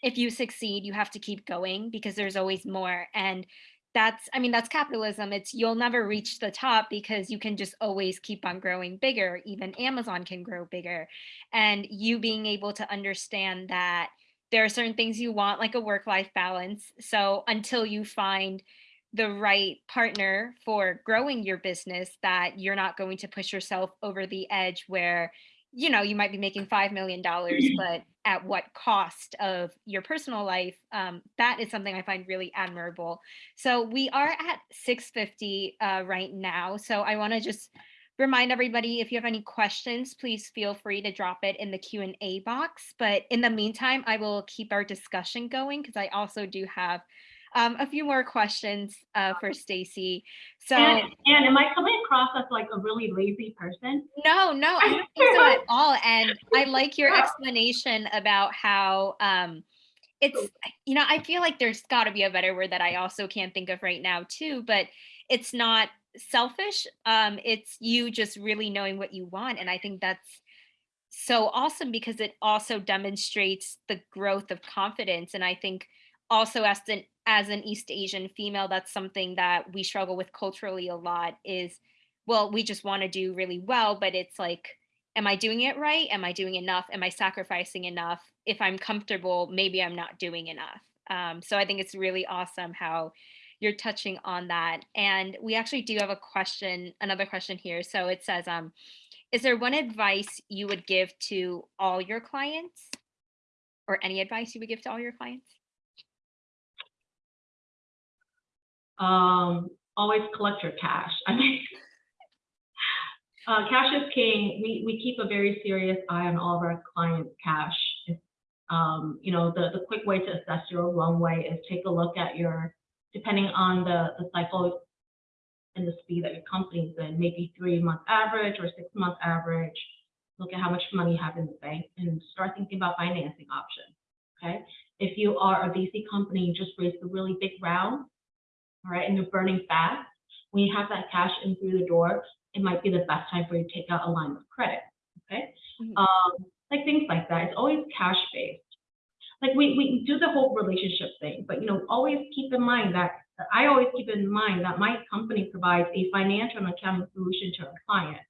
if you succeed, you have to keep going because there's always more. And that's, I mean, that's capitalism. It's you'll never reach the top because you can just always keep on growing bigger. Even Amazon can grow bigger. And you being able to understand that there are certain things you want, like a work life balance. So until you find the right partner for growing your business, that you're not going to push yourself over the edge where, you know, you might be making $5 million, but at what cost of your personal life? Um, that is something I find really admirable. So we are at 650 uh, right now. So I want to just remind everybody if you have any questions please feel free to drop it in the q&a box but in the meantime i will keep our discussion going because i also do have um, a few more questions uh, for Stacy. So And, and am I coming across as like a really lazy person? no, no, I don't think so at all. And I like your explanation about how um, it's, you know, I feel like there's got to be a better word that I also can't think of right now too, but it's not selfish. Um, it's you just really knowing what you want. And I think that's so awesome because it also demonstrates the growth of confidence. And I think also as an as an East Asian female, that's something that we struggle with culturally a lot is, well, we just want to do really well, but it's like, am I doing it right? Am I doing enough? Am I sacrificing enough? If I'm comfortable, maybe I'm not doing enough. Um, so I think it's really awesome how you're touching on that. And we actually do have a question, another question here. So it says, um, is there one advice you would give to all your clients or any advice you would give to all your clients? Um, always collect your cash. I mean, uh, cash is king. We, we keep a very serious eye on all of our clients' cash. Um, you know, the, the quick way to assess your runway is take a look at your, depending on the, the cycle and the speed that your company's in, maybe three month average or six month average. Look at how much money you have in the bank and start thinking about financing options. Okay. If you are a VC company, you just raised a really big round, all right, and you're burning fast, when you have that cash in through the door, it might be the best time for you to take out a line of credit. Okay. Mhm. Um, like things like that. It's always cash based. Like we, we do the whole relationship thing, but you know, always keep in mind that I always keep in mind that my company provides a financial and accounting solution to our client.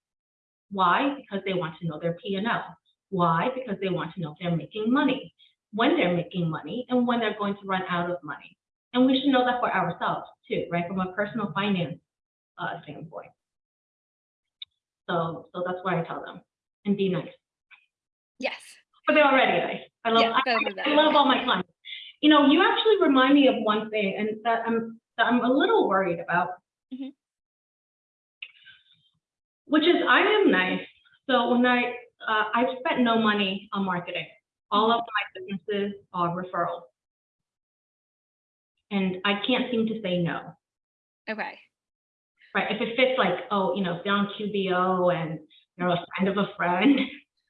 Why? Because they want to know their P&L. Why? Because they want to know if they're making money, when they're making money, and when they're going to run out of money. And we should know that for ourselves too, right? From a personal finance uh, standpoint. So, so that's what I tell them. And be nice. Yes. But they're already nice. I love, Yes, I, I love all my clients. You know, you actually remind me of one thing, and that I'm that I'm a little worried about. Mhm. Which is, I am nice. So when I uh, I've spent no money on marketing. All of my businesses are referrals, and I can't seem to say no. Okay. Right? If it fits, like oh, you know, if they're on QBO and they're a friend of a friend,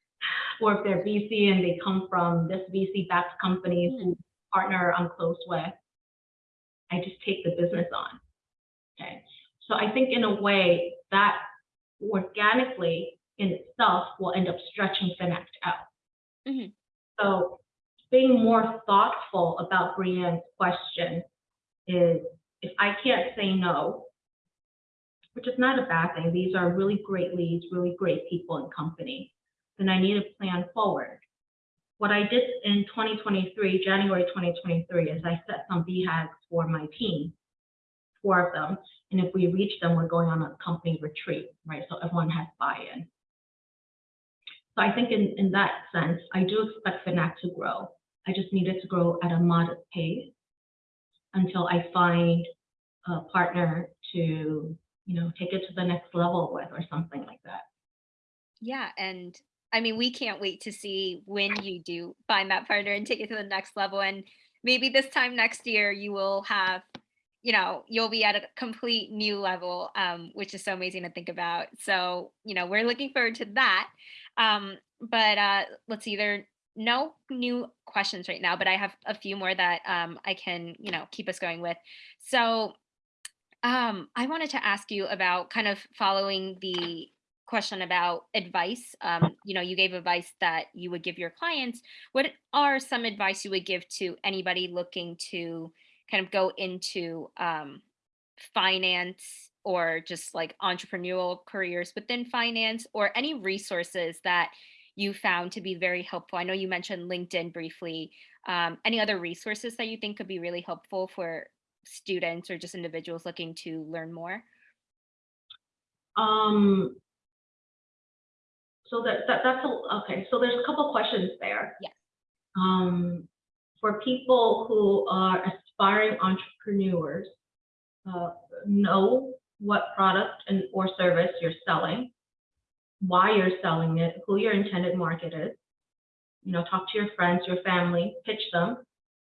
or if they're VC and they come from this VC-backed companies who partner I'm close with, I just take the business on. Okay, so I think in a way that organically in itself will end up stretching Finact out. Mhm. So being more thoughtful about Brianne's question is if I can't say no, which is not a bad thing, these are really great leads, really great people and company, then I need to plan forward. What I did in 2023, January 2023, is I set some BHAGs for my team, four of them. And if we reach them, we're going on a company retreat, right? So everyone has buy-in. So I think in, in that sense, I do expect Finact to grow. I just need it to grow at a modest pace until I find a partner to, you know, take it to the next level with or something like that. Yeah. And I mean, we can't wait to see when you do find that partner and take it to the next level. And maybe this time next year, you will have, you know, you'll be at a complete new level, um, which is so amazing to think about. So, you know, we're looking forward to that. Um, but uh, let's see, there no new questions right now, but I have a few more that um, I can, you know, keep us going with. So um, I wanted to ask you about kind of following the question about advice. Um, you know, you gave advice that you would give your clients. What are some advice you would give to anybody looking to kind of go into um, finance or just like entrepreneurial careers within finance or any resources that you found to be very helpful? I know you mentioned LinkedIn briefly. Um, any other resources that you think could be really helpful for students or just individuals looking to learn more? Um, so that, that that's a, okay. So there's a couple questions there. Yes. Um, for people who are aspiring entrepreneurs, uh, know what product and or service you're selling, why you're selling it, who your intended market is. You know, talk to your friends, your family, pitch them,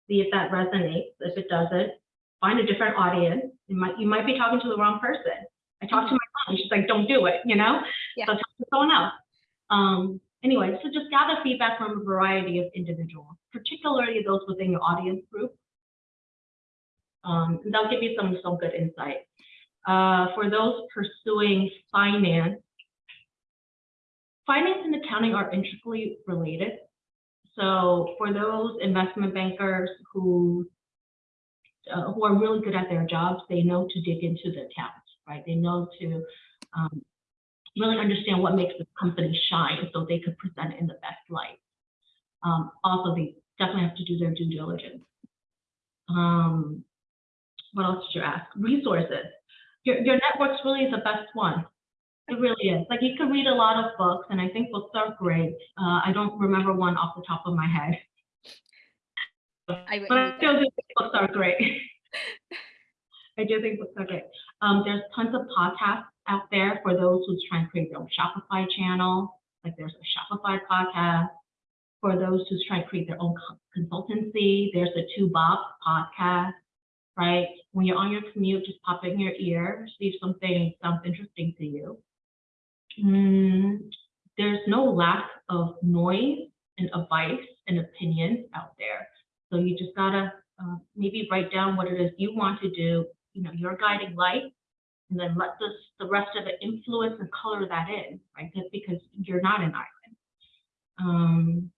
see if that resonates. If it doesn't, find a different audience. You might, you might be talking to the wrong person. I talked to my mom, she's like, don't do it, you know? Yeah. So talk to someone else. Um, anyway, so just gather feedback from a variety of individuals, particularly those within your audience group. Um, and that'll give you some, some good insight. Uh, for those pursuing finance, finance and accounting are intricately related. So for those investment bankers who uh, who are really good at their jobs, they know to dig into the accounts, right? They know to um, really understand what makes the company shine so they could present in the best light. Um, also, they definitely have to do their due diligence. Um, what else did you ask? Resources. Your, your networks really is the best one. It really is. Like you can read a lot of books, and I think books are great. Uh, I don't remember one off the top of my head, I but I still do think books are great. I do think books are great. Um, there's tons of podcasts out there for those who's trying to create their own Shopify channel. Like there's a Shopify podcast. For those who's trying to create their own consultancy, there's a Two Bob podcast, right? When you're on your commute, just pop it in your ear, see if something sounds interesting to you. Mm, there's no lack of noise and advice and opinions out there. So you just gotta uh, maybe write down what it is you want to do, you know, your guiding light, and then let this, the rest of it influence and color that in, right? Just because you're not an island. Um,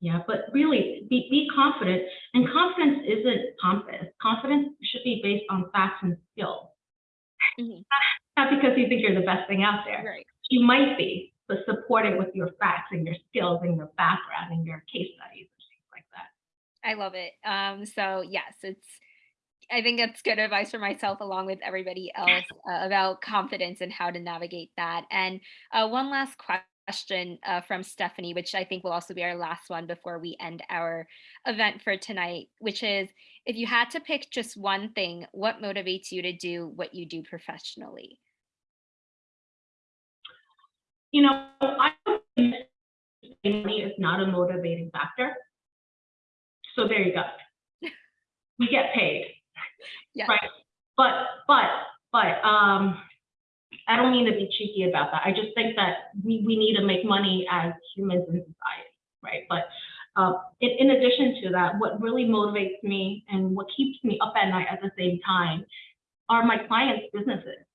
yeah, but really be, be confident. And confidence isn't pompous. Confidence should be based on facts and skills. Mhm. Not because you think you're the best thing out there. Right. You might be, but support it with your facts and your skills and your background and your case studies and things like that. I love it. Um, so yes, it's. I think that's good advice for myself, along with everybody else, uh, about confidence and how to navigate that. And uh, one last question uh, from Stephanie, which I think will also be our last one before we end our event for tonight, which is if you had to pick just one thing, what motivates you to do what you do professionally? You know, I money is not a motivating factor. So there you go. We get paid. Yeah. Right. But, but, but, um, I don't mean to be cheeky about that. I just think that we, we need to make money as humans in society, right? But, uh, in, in addition to that, what really motivates me and what keeps me up at night at the same time are my clients' businesses.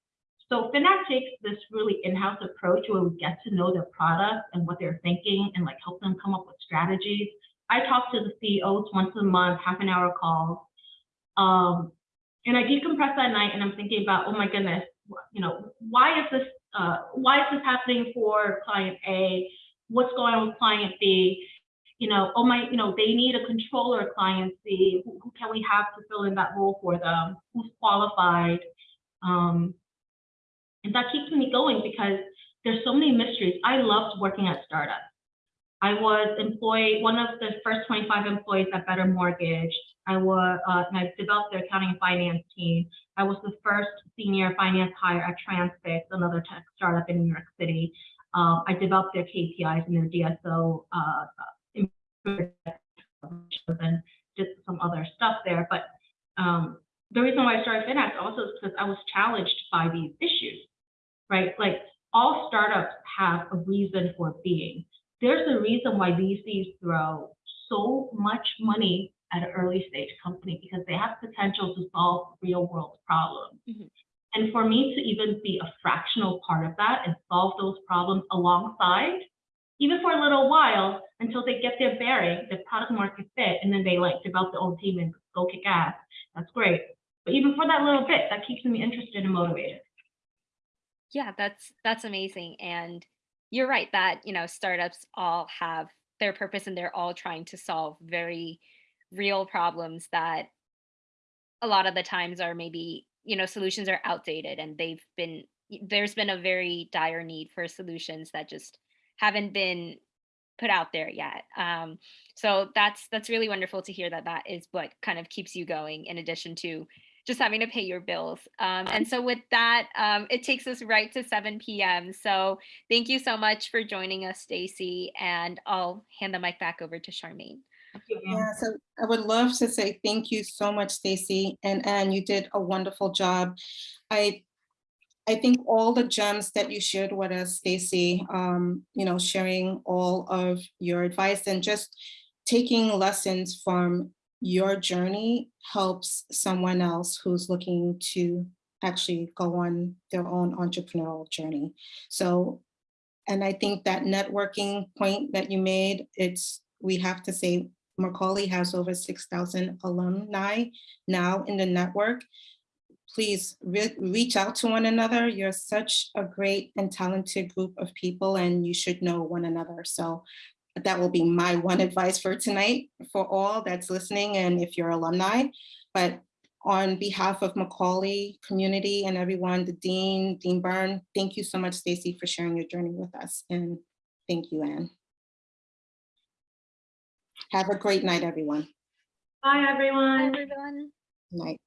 So Finact takes this really in-house approach where we get to know their product and what they're thinking and like help them come up with strategies. I talk to the CEOs once a month, half an hour calls. Um, and I decompress that night and I'm thinking about, oh my goodness, you know, why is this, uh, why is this happening for client A? What's going on with client B? You know, oh my, you know, they need a controller client C. Who, who can we have to fill in that role for them? Who's qualified? Um, and that keeps me going because there's so many mysteries. I loved working at startups. I was employed, one of the first 25 employees at Better Mortgage. I was, uh, and I developed their accounting and finance team. I was the first senior finance hire at Transfix, another tech startup in New York City. Um, I developed their KPIs and their DSO, uh, and did some other stuff there. But um, the reason why I started Finact also is because I was challenged by these issues, right? Like all startups have a reason for being. There's a reason why VCs throw so much money at an early stage company because they have potential to solve real world problems. Mhm. And for me to even be a fractional part of that and solve those problems alongside, even for a little while until they get their bearing, their product market fit, and then they like develop their own team and go kick ass. That's great. But even for that little bit, that keeps me interested and motivated. Yeah, that's that's amazing. And you're right that, you know, startups all have their purpose and they're all trying to solve very real problems that a lot of the times are maybe, you know, solutions are outdated and they've been there's been a very dire need for solutions that just haven't been put out there yet. Um, so that's that's really wonderful to hear that that is what kind of keeps you going in addition to just having to pay your bills. Um, and so with that, um, it takes us right to 7 p.m. So thank you so much for joining us, Stacy, and I'll hand the mic back over to Charmaine. Yeah, so I would love to say thank you so much, Stacy, and Anne, you did a wonderful job. I, I think all the gems that you shared with us, Stacy, um, you know, sharing all of your advice and just taking lessons from your journey helps someone else who's looking to actually go on their own entrepreneurial journey. So, and I think that networking point that you made, it's, we have to say Macaulay has over 6,000 alumni now in the network. Please re- reach out to one another. You're such a great and talented group of people and you should know one another. So that will be my one advice for tonight for all that's listening and if you're alumni. But on behalf of Macaulay community and everyone, the Dean, Dean Byrne, thank you so much, Stacy, for sharing your journey with us. And thank you, Anne. Have a great night, everyone. Bye, everyone. Everyone. Night.